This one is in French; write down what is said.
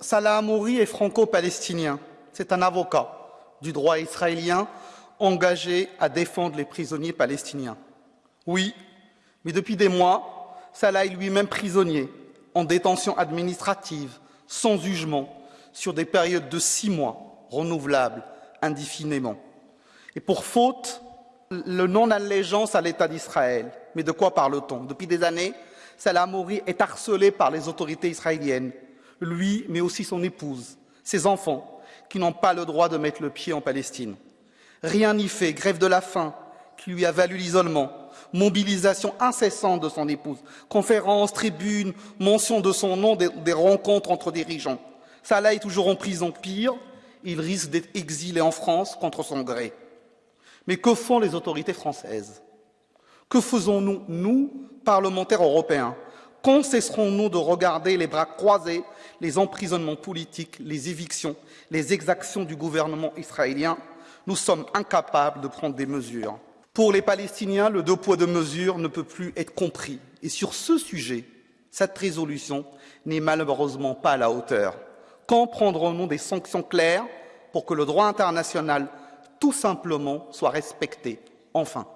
Salah Amouri est franco-palestinien. C'est un avocat du droit israélien engagé à défendre les prisonniers palestiniens. Oui, mais depuis des mois, Salah est lui-même prisonnier, en détention administrative, sans jugement, sur des périodes de six mois, renouvelables indéfiniment. Et pour faute, le non-allégeance à l'État d'Israël. Mais de quoi parle-t-on? Depuis des années, Salah Mouri est harcelé par les autorités israéliennes, lui, mais aussi son épouse, ses enfants, qui n'ont pas le droit de mettre le pied en Palestine. Rien n'y fait, grève de la faim, qui lui a valu l'isolement, mobilisation incessante de son épouse, conférences, tribunes, mention de son nom, des, rencontres entre dirigeants. Salah est toujours en prison. Pire, il risque d'être exilé en France contre son gré. Mais que font les autorités françaises? Que faisons-nous, nous, parlementaires européens? Quand cesserons-nous de regarder les bras croisés les emprisonnements politiques, les évictions, les exactions du gouvernement israélien? Nous sommes incapables de prendre des mesures. Pour les Palestiniens, le deux poids deux mesures ne peut plus être compris. Et sur ce sujet, cette résolution n'est malheureusement pas à la hauteur. Quand prendrons-nous des sanctions claires pour que le droit international, tout simplement, soit respecté? Enfin.